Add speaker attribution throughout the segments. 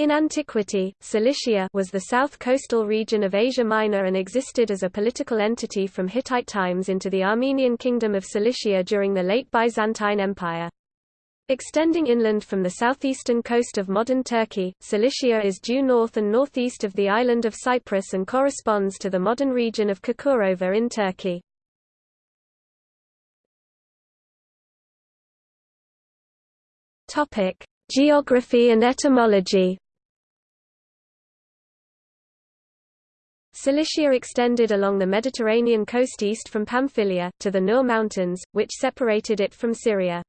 Speaker 1: In antiquity, Cilicia was the south coastal region of Asia Minor and existed as a political entity from Hittite times into the Armenian Kingdom of Cilicia during the late Byzantine Empire. Extending inland from the southeastern coast of modern Turkey, Cilicia is due north and northeast of the island of Cyprus and corresponds to the modern region of Çukurova in Turkey. Geography and etymology Cilicia extended along the Mediterranean coast east from Pamphylia, to the Nur Mountains, which separated it from Syria.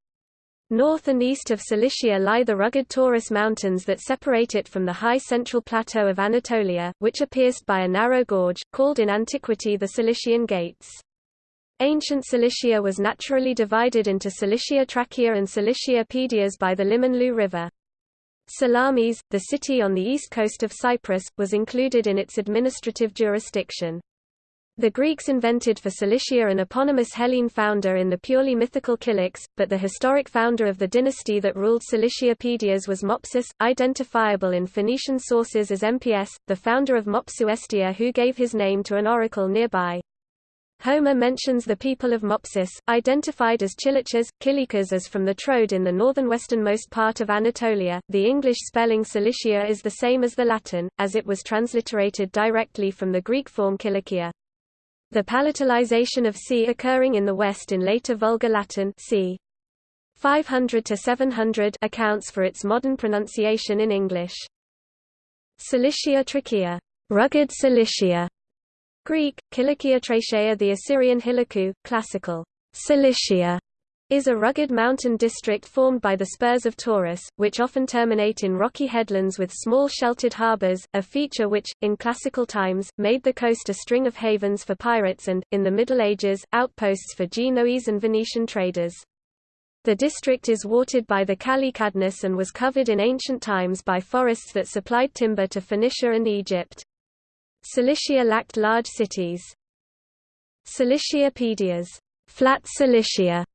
Speaker 1: North and east of Cilicia lie the rugged Taurus Mountains that separate it from the high central plateau of Anatolia, which are pierced by a narrow gorge, called in antiquity the Cilician Gates. Ancient Cilicia was naturally divided into Cilicia Trachea and Cilicia Pedias by the Limonlu River. Salamis, the city on the east coast of Cyprus, was included in its administrative jurisdiction. The Greeks invented for Cilicia an eponymous Hellene founder in the purely mythical Cilix, but the historic founder of the dynasty that ruled Cilicia Pedias was Mopsus, identifiable in Phoenician sources as MPS, the founder of Mopsuestia who gave his name to an oracle nearby. Homer mentions the people of Mopsus, identified as Chilichas, Kilikas as from the Troad in the northern westernmost part of Anatolia. The English spelling Cilicia is the same as the Latin, as it was transliterated directly from the Greek form Kilikia. The palatalization of C occurring in the West in later Vulgar Latin c. 500 to 700 accounts for its modern pronunciation in English. Cilicia trachea, rugged Cilicia, Greek, Kilikia Trachea The Assyrian Hiliku, classical Cilicia, is a rugged mountain district formed by the spurs of Taurus, which often terminate in rocky headlands with small sheltered harbors, a feature which, in classical times, made the coast a string of havens for pirates and, in the Middle Ages, outposts for Genoese and Venetian traders. The district is watered by the Calycadnus and was covered in ancient times by forests that supplied timber to Phoenicia and Egypt. Cilicia lacked large cities. Cilicia Pedias, flat Cilicia,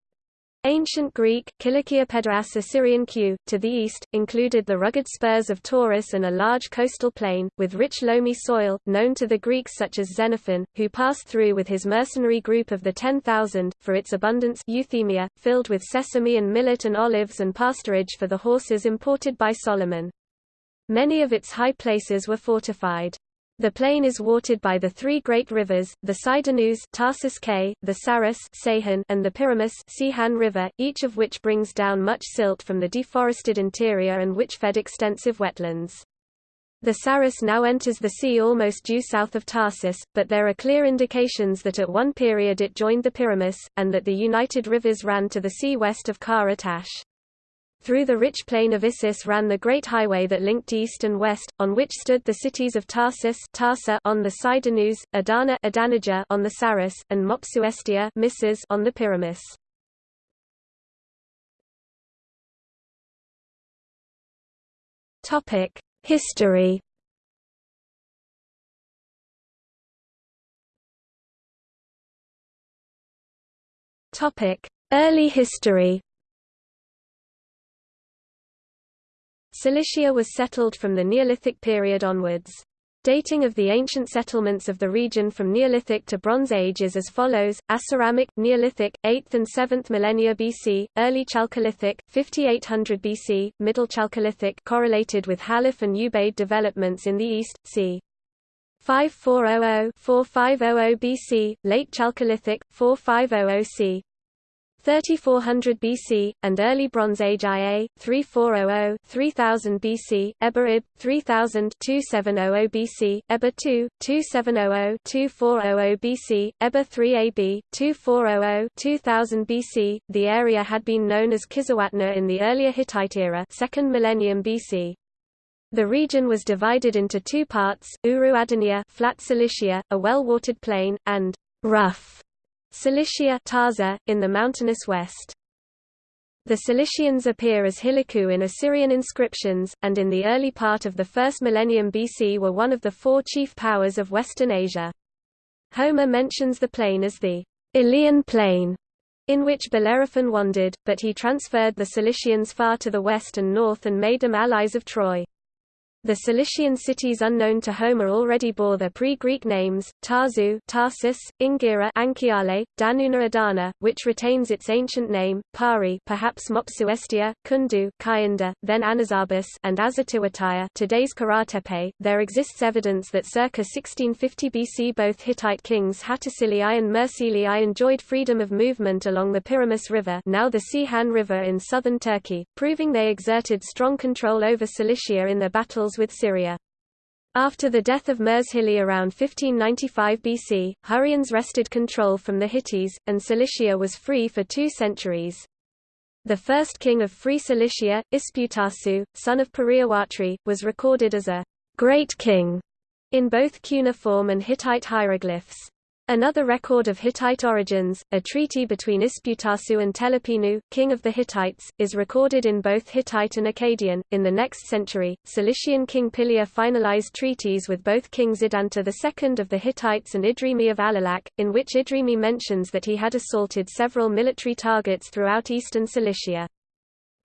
Speaker 1: Ancient Greek, Kilikia Pedias Assyrian Q, to the east, included the rugged spurs of Taurus and a large coastal plain, with rich loamy soil, known to the Greeks such as Xenophon, who passed through with his mercenary group of the Ten Thousand, for its abundance Euthymia, filled with sesame and millet and olives and pasturage for the horses imported by Solomon. Many of its high places were fortified. The plain is watered by the three great rivers, the Sidanus Tarsus K, the Sarus Seyhan, and the Pyramus Ceyhan River, each of which brings down much silt from the deforested interior and which fed extensive wetlands. The Sarus now enters the sea almost due south of Tarsus, but there are clear indications that at one period it joined the Pyramus, and that the united rivers ran to the sea west of Kara Tash. Through the rich plain of Issus ran the great highway that linked east and west, on which stood the cities of Tarsus Tarsa on the Sidanus, Adana Adanija on the Sarus, and Mopsuestia Missus on the Pyramus. History. Early history. Cilicia was settled from the Neolithic period onwards. Dating of the ancient settlements of the region from Neolithic to Bronze Age is as follows: Aceramic, Neolithic, 8th and 7th millennia BC, Early Chalcolithic, 5800 BC, Middle Chalcolithic correlated with Halaf and Ubaid developments in the east, c. 5400-4500 BC, Late Chalcolithic, 4500 c. 3400 BC, and Early Bronze Age IA, 3400 3000 BC, Eber Ib, 3000 2700 BC, Eber II, 2700 2400 BC, Eber 3 AB, 2400 2000 BC. The area had been known as Kizzuwatna in the earlier Hittite era 2nd millennium BC. The region was divided into two parts, Uru Adania flat Cilicia, a well-watered plain, and rough Cilicia Tarza, in the mountainous west. The Cilicians appear as Hiliku in Assyrian inscriptions, and in the early part of the first millennium BC were one of the four chief powers of Western Asia. Homer mentions the plain as the Aleian plain, in which Bellerophon wandered, but he transferred the Cilicians far to the west and north and made them allies of Troy. The Cilician cities unknown to Homer already bore their pre-Greek names, Tarzu Tarsus, Ingira Anchiale, Danuna Adana, which retains its ancient name, Pari perhaps Mopsuestia, Kundu Kayanda, then Anazarbus and Azatiwataya today's Karatepe. There exists evidence that circa 1650 BC both Hittite kings Hattusilii and Mersilii enjoyed freedom of movement along the Pyramus River now the Ceyhan River in southern Turkey, proving they exerted strong control over Cilicia in their battles with Syria. After the death of Murshili around 1595 BC, Hurrians wrested control from the Hittites, and Cilicia was free for two centuries. The first king of Free Cilicia, Isputasu, son of Periawatri, was recorded as a great king in both cuneiform and Hittite hieroglyphs. Another record of Hittite origins, a treaty between Isputasu and Telepinu, king of the Hittites, is recorded in both Hittite and Akkadian. In the next century, Cilician king Pilia finalized treaties with both kings Idanta II of the Hittites and Idrimi of Alalakh, in which Idrimi mentions that he had assaulted several military targets throughout eastern Cilicia.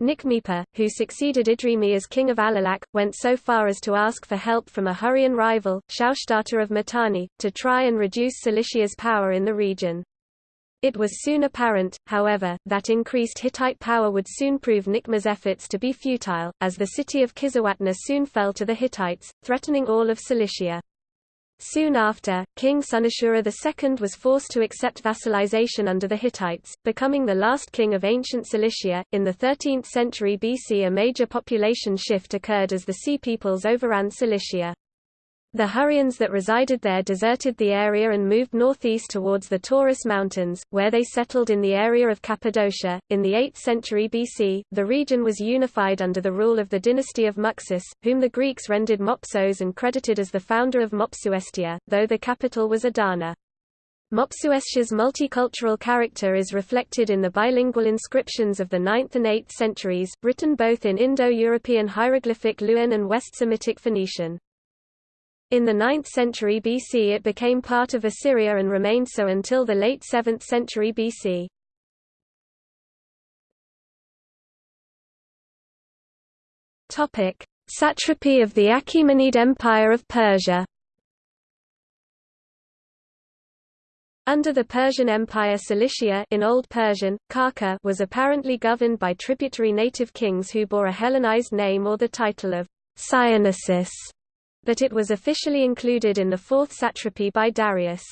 Speaker 1: Niqmipa, who succeeded Idrimi as king of Alalakh, went so far as to ask for help from a Hurrian rival, Shaushtata of Mitanni, to try and reduce Cilicia's power in the region. It was soon apparent, however, that increased Hittite power would soon prove Nikma's efforts to be futile, as the city of Kizzuwatna soon fell to the Hittites, threatening all of Cilicia. Soon after, King Sunashura II was forced to accept vassalization under the Hittites, becoming the last king of ancient Cilicia. In the 13th century BC, a major population shift occurred as the Sea peoples overran Cilicia. The Hurrians that resided there deserted the area and moved northeast towards the Taurus Mountains, where they settled in the area of Cappadocia. In the 8th century BC, the region was unified under the rule of the dynasty of Muxus, whom the Greeks rendered Mopsos and credited as the founder of Mopsuestia, though the capital was Adana. Mopsuestia's multicultural character is reflected in the bilingual inscriptions of the 9th and 8th centuries, written both in Indo-European hieroglyphic Luwian and West Semitic Phoenician. In the 9th century BC it became part of Assyria and remained so until the late 7th century BC. Satrapy of the Achaemenid Empire of Persia. Under the Persian Empire Cilicia in Old Persian, Karka was apparently governed by tributary native kings who bore a Hellenized name or the title of Cyanosus but it was officially included in the fourth satrapy by Darius.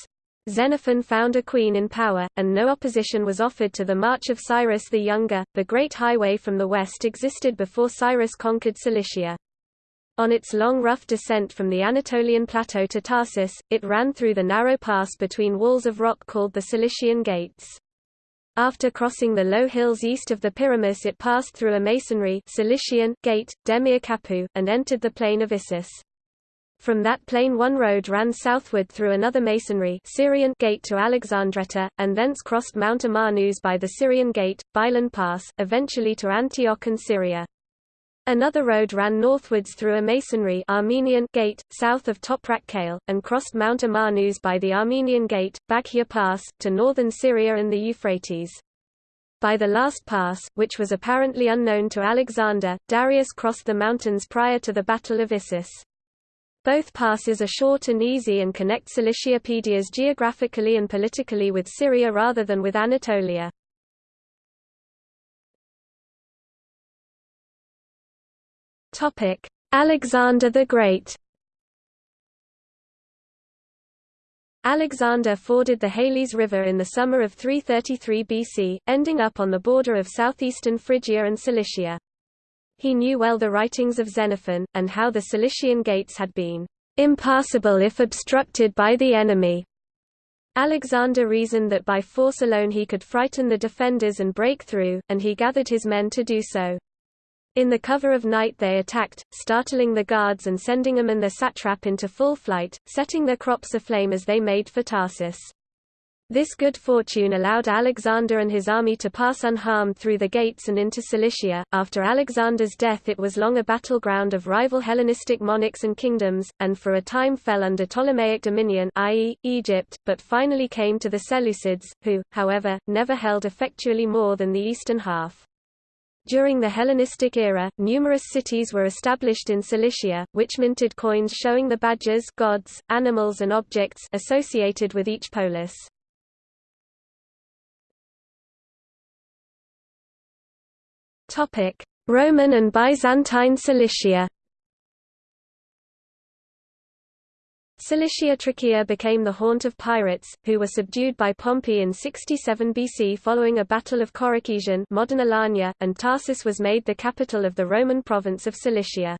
Speaker 1: Xenophon found a queen in power, and no opposition was offered to the march of Cyrus the Younger. The Great Highway from the west existed before Cyrus conquered Cilicia. On its long rough descent from the Anatolian plateau to Tarsus, it ran through the narrow pass between walls of rock called the Cilician Gates. After crossing the low hills east of the Pyramus it passed through a masonry Cilician gate, Demir Kapu, and entered the plain of Issus. From that plain one road ran southward through another masonry Syrian gate to Alexandretta, and thence crossed Mount Amanus by the Syrian gate, Bilan Pass, eventually to Antioch and Syria. Another road ran northwards through a masonry Armenian gate, south of Toprak Kale, and crossed Mount Amanus by the Armenian gate, Bakhia Pass, to northern Syria and the Euphrates. By the last pass, which was apparently unknown to Alexander, Darius crossed the mountains prior to the Battle of Issus. Both passes are short and easy and connect Ciliciapedias geographically and politically with Syria rather than with Anatolia. Alexander the Great Alexander forded the Halys River in the summer of 333 BC, ending up on the border of southeastern Phrygia and Cilicia. He knew well the writings of Xenophon, and how the Cilician gates had been impassable if obstructed by the enemy. Alexander reasoned that by force alone he could frighten the defenders and break through, and he gathered his men to do so. In the cover of night they attacked, startling the guards and sending them and their satrap into full flight, setting their crops aflame as they made for Tarsus. This good fortune allowed Alexander and his army to pass unharmed through the gates and into Cilicia. After Alexander's death, it was long a battleground of rival Hellenistic monarchs and kingdoms, and for a time fell under Ptolemaic dominion, i.e., Egypt, but finally came to the Seleucids, who, however, never held effectually more than the eastern half. During the Hellenistic era, numerous cities were established in Cilicia, which minted coins showing the badges gods, animals and objects associated with each polis. Roman and Byzantine Cilicia Cilicia Trachea became the haunt of pirates, who were subdued by Pompey in 67 BC following a battle of Coracesium modern Alanya, and Tarsus was made the capital of the Roman province of Cilicia.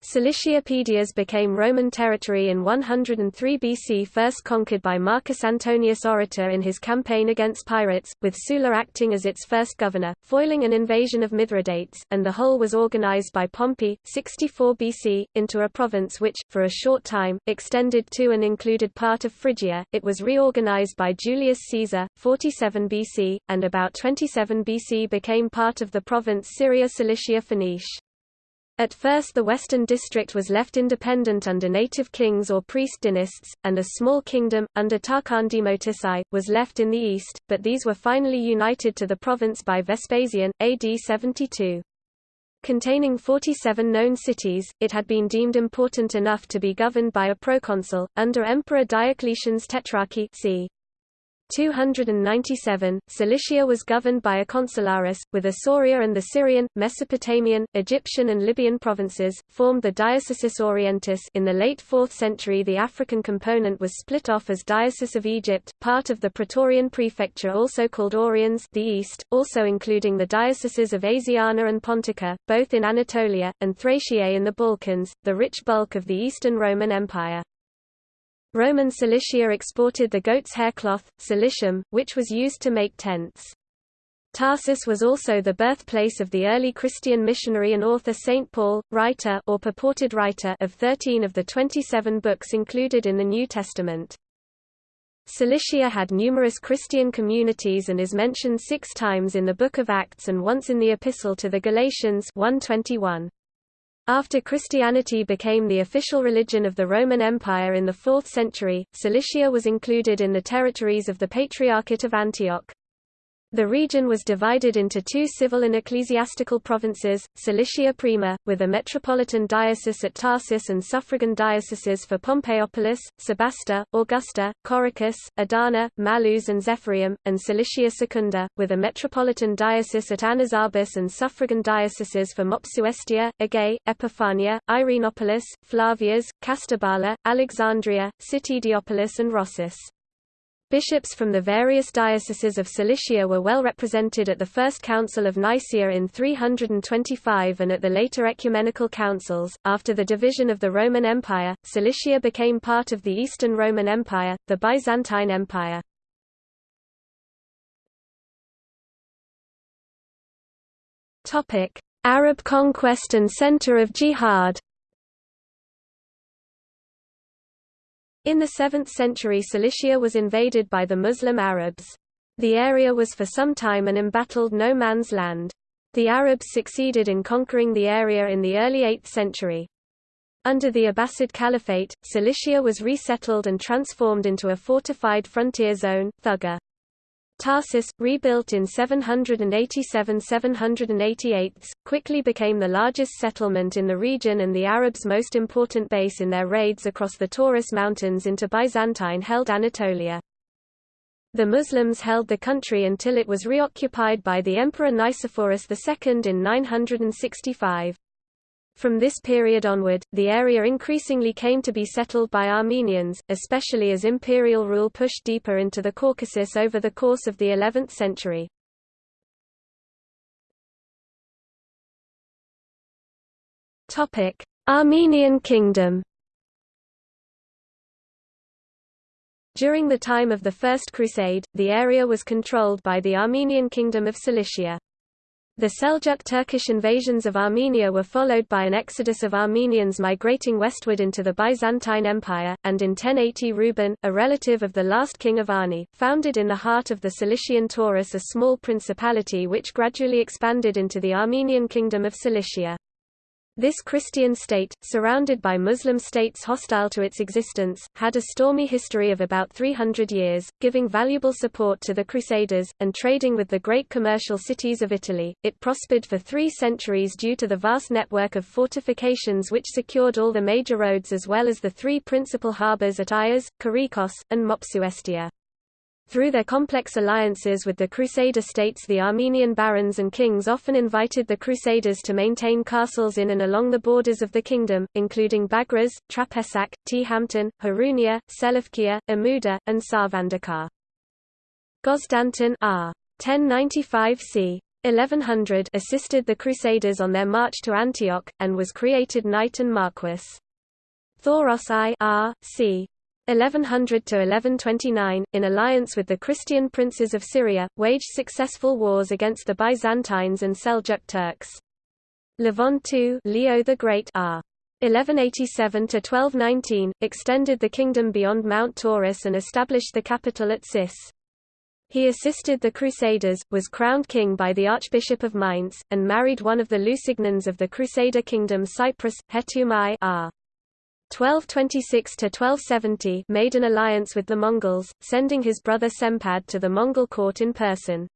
Speaker 1: Cilicia Pedias became Roman territory in 103 BC first conquered by Marcus Antonius Orator in his campaign against pirates, with Sulla acting as its first governor, foiling an invasion of Mithridates, and the whole was organized by Pompey, 64 BC, into a province which, for a short time, extended to and included part of Phrygia. It was reorganized by Julius Caesar, 47 BC, and about 27 BC became part of the province Syria Cilicia Phoenice. At first the western district was left independent under native kings or priest dynasts, and a small kingdom, under Tarcondimotus I, was left in the east, but these were finally united to the province by Vespasian, AD 72. Containing 47 known cities, it had been deemed important enough to be governed by a proconsul, under Emperor Diocletian's Tetrarchy c. 297, Cilicia was governed by a consularis, with Isauria and the Syrian, Mesopotamian, Egyptian and Libyan provinces, formed the Diocesis Orientis in the late 4th century the African component was split off as Diocese of Egypt, part of the Praetorian prefecture also called Oriens the East, also including the dioceses of Asiana and Pontica, both in Anatolia, and Thraciae in the Balkans, the rich bulk of the Eastern Roman Empire. Roman Cilicia exported the goat's hair cloth, cilicium, which was used to make tents. Tarsus was also the birthplace of the early Christian missionary and author St. Paul, writer or purported writer of 13 of the 27 books included in the New Testament. Cilicia had numerous Christian communities and is mentioned six times in the Book of Acts and once in the Epistle to the Galatians 121. After Christianity became the official religion of the Roman Empire in the 4th century, Cilicia was included in the territories of the Patriarchate of Antioch. The region was divided into two civil and ecclesiastical provinces, Cilicia Prima, with a metropolitan diocese at Tarsus and suffragan dioceses for Pompeiopolis, Sebasta, Augusta, Corycus, Adana, Mallus and Zephyrium, and Cilicia Secunda, with a metropolitan diocese at Anazarbus and suffragan dioceses for Mopsuestia, Agai, Epiphania, Irenopolis, Flavias, Castabala, Alexandria, Citydiopolis and Rhosus. Bishops from the various dioceses of Cilicia were well represented at the First Council of Nicaea in 325 and at the later ecumenical councils. After the division of the Roman Empire, Cilicia became part of the Eastern Roman Empire, the Byzantine Empire. Topic: Arab conquest and center of jihad. In the 7th century Cilicia was invaded by the Muslim Arabs. The area was for some time an embattled no man's land. The Arabs succeeded in conquering the area in the early 8th century. Under the Abbasid Caliphate, Cilicia was resettled and transformed into a fortified frontier zone, Thugga. Tarsus, rebuilt in 787–788, quickly became the largest settlement in the region and the Arabs' most important base in their raids across the Taurus Mountains into Byzantine-held Anatolia. The Muslims held the country until it was reoccupied by the Emperor Nicephorus II in 965. From this period onward, the area increasingly came to be settled by Armenians, especially as imperial rule pushed deeper into the Caucasus over the course of the 11th century. Armenian Kingdom During the time of the First Crusade, the area was controlled by the Armenian Kingdom of Cilicia. The Seljuk Turkish invasions of Armenia were followed by an exodus of Armenians migrating westward into the Byzantine Empire, and in 1080 Reuben, a relative of the last king of Ani, founded in the heart of the Cilician Taurus a small principality which gradually expanded into the Armenian Kingdom of Cilicia. This Christian state, surrounded by Muslim states hostile to its existence, had a stormy history of about 300 years, giving valuable support to the Crusaders, and trading with the great commercial cities of Italy. It prospered for three centuries due to the vast network of fortifications which secured all the major roads as well as the three principal harbours at Ayas, Kerikos, and Mopsuestia. Through their complex alliances with the Crusader states the Armenian barons and kings often invited the Crusaders to maintain castles in and along the borders of the kingdom, including Bagraz, Trapesac, Tehampton, Harunia, Selevkia, Amuda, and Sarvandakar. Gosdanton R. 1095 c. 1100 assisted the Crusaders on their march to Antioch, and was created knight and marquess. Thoros I R. c. 1100 to 1129, in alliance with the Christian princes of Syria, waged successful wars against the Byzantines and Seljuk Turks. Levon II, Leo the Great, r. 1187 to 1219, extended the kingdom beyond Mount Taurus and established the capital at Sis. He assisted the Crusaders, was crowned king by the Archbishop of Mainz, and married one of the Lusignans of the Crusader kingdom Cyprus, Hetumai r. 1226–1270 made an alliance with the Mongols, sending his brother Sempad to the Mongol court in person.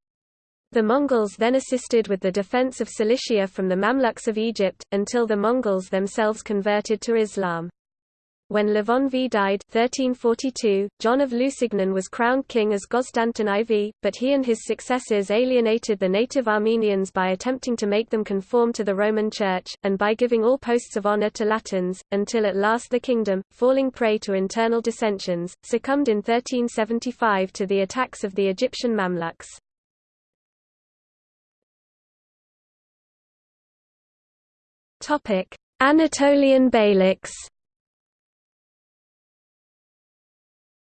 Speaker 1: The Mongols then assisted with the defense of Cilicia from the Mamluks of Egypt, until the Mongols themselves converted to Islam. When Levon V died 1342, John of Lusignan was crowned king as Gosdanton IV, but he and his successors alienated the native Armenians by attempting to make them conform to the Roman Church, and by giving all posts of honor to Latins, until at last the kingdom, falling prey to internal dissensions, succumbed in 1375 to the attacks of the Egyptian Mamluks. Anatolian Beyliks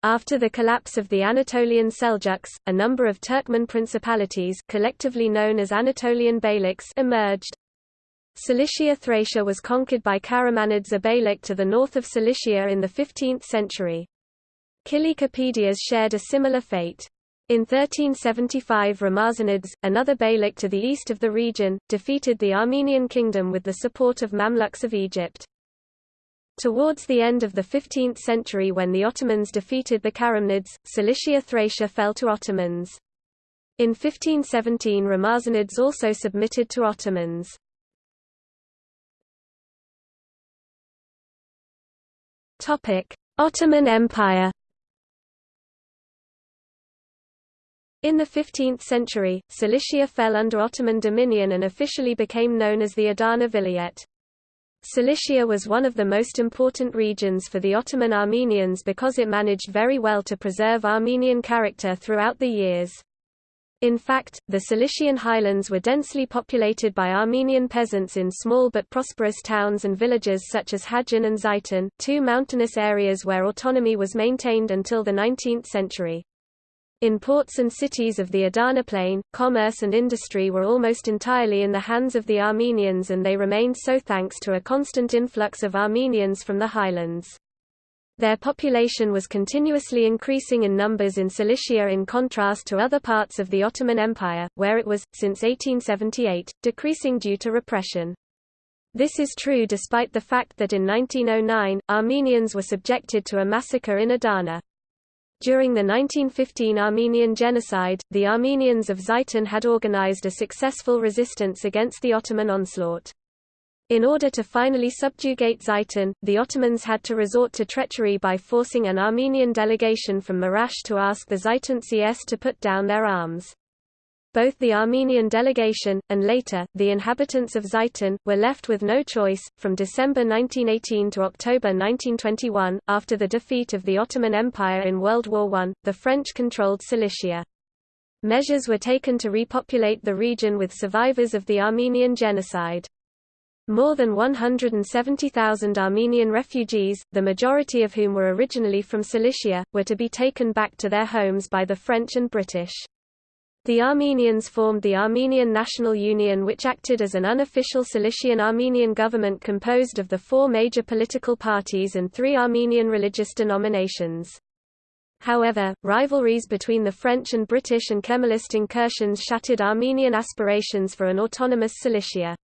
Speaker 1: After the collapse of the Anatolian Seljuks, a number of Turkmen principalities collectively known as Anatolian Beyliks emerged. Cilicia Trachea was conquered by Karamanids a beylik to the north of Cilicia in the 15th century. Cilicia Pedias shared a similar fate. In 1375 Ramazanids, another beylik to the east of the region, defeated the Armenian kingdom with the support of Mamluks of Egypt. Towards the end of the 15th century when the Ottomans defeated the Karamanids, Cilicia Trachea fell to Ottomans. In 1517 Ramazanids also submitted to Ottomans. Ottoman Empire In the 15th century, Cilicia fell under Ottoman dominion and officially became known as the Adana Vilayet. Cilicia was one of the most important regions for the Ottoman Armenians because it managed very well to preserve Armenian character throughout the years. In fact, the Cilician highlands were densely populated by Armenian peasants in small but prosperous towns and villages such as Hadjan and Zaitan, two mountainous areas where autonomy was maintained until the 19th century. In ports and cities of the Adana Plain, commerce and industry were almost entirely in the hands of the Armenians and they remained so thanks to a constant influx of Armenians from the highlands. Their population was continuously increasing in numbers in Cilicia in contrast to other parts of the Ottoman Empire, where it was, since 1878, decreasing due to repression. This is true despite the fact that in 1909, Armenians were subjected to a massacre in Adana. During the 1915 Armenian genocide, the Armenians of Zaitan had organized a successful resistance against the Ottoman onslaught. In order to finally subjugate Zaitan, the Ottomans had to resort to treachery by forcing an Armenian delegation from Marash to ask the Zaitan CS to put down their arms. Both the Armenian delegation, and later, the inhabitants of Zaitan, were left with no choice. From December 1918 to October 1921, after the defeat of the Ottoman Empire in World War I, the French controlled Cilicia. Measures were taken to repopulate the region with survivors of the Armenian genocide. More than 170,000 Armenian refugees, the majority of whom were originally from Cilicia, were to be taken back to their homes by the French and British. The Armenians formed the Armenian National Union which acted as an unofficial Cilician Armenian government composed of the four major political parties and three Armenian religious denominations. However, rivalries between the French and British and Kemalist incursions shattered Armenian aspirations for an autonomous Cilicia.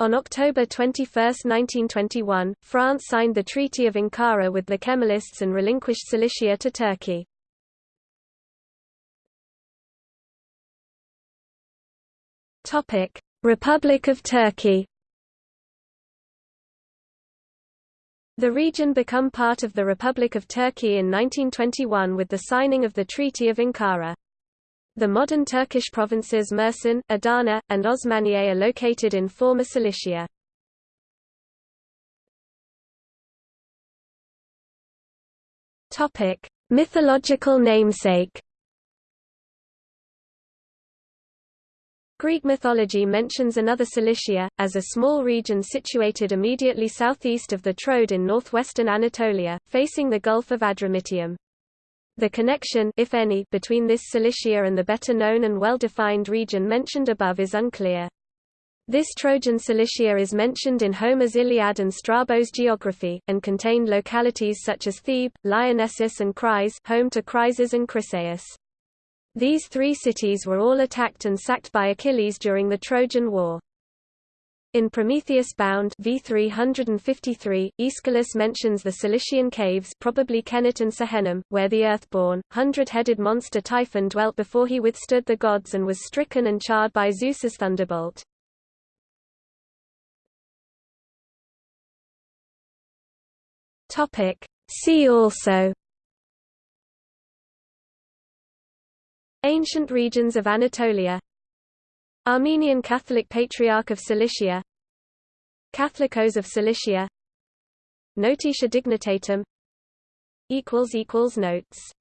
Speaker 1: On October 21, 1921, France signed the Treaty of Ankara with the Kemalists and relinquished Cilicia to Turkey. Republic of Turkey The region become part of the Republic of Turkey in 1921 with the signing of the Treaty of Ankara. The modern Turkish provinces Mersin, Adana, and Osmaniye are located in former Cilicia. Mythological namesake Greek mythology mentions another Cilicia, as a small region situated immediately southeast of the Troad in northwestern Anatolia, facing the Gulf of Adramyttium. The connection if any, between this Cilicia and the better-known and well-defined region mentioned above is unclear. This Trojan Cilicia is mentioned in Homer's Iliad and Strabo's geography, and contained localities such as Thebe, Lyrnessus and Chryse home to Chryses and Chryseis. These three cities were all attacked and sacked by Achilles during the Trojan War. In Prometheus Bound v 353, Aeschylus mentions the Cilician caves probably Kenet and Sehenum, where the Earthborn, hundred-headed monster Typhon dwelt before he withstood the gods and was stricken and charred by Zeus's thunderbolt. See also Ancient regions of Anatolia. Armenian Catholic Patriarch of Cilicia. Catholicos of Cilicia. Notitia Dignitatum Notes